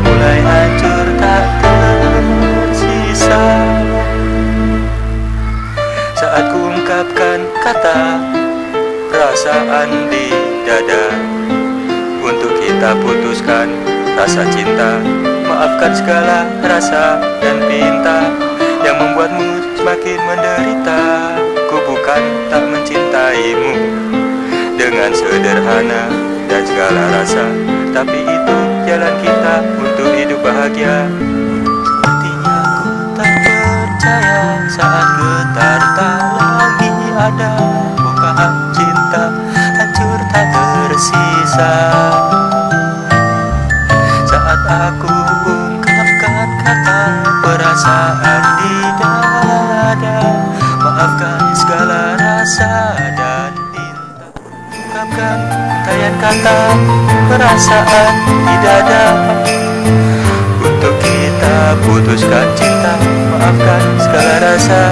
mulai hancur tak tersisa Saat kuungkapkan kata perasaan di dada. Untuk kita putuskan rasa cinta. Maafkan segala rasa dan pinta Yang membuatmu semakin menderita. Ku bukan tak mencintaimu Dengan sederhana dan segala rasa. Tapi itu jalan kita untuk hidup bahagia. Sepertinya ku tak percaya saat getar tak lagi ada. Bukaan cinta hancur tak tersisa. Saat aku ungkapkan kata perasaan di dada Maafkan segala rasa dan cinta Ungkapkan kata perasaan di dada. Untuk kita putuskan cinta Maafkan segala rasa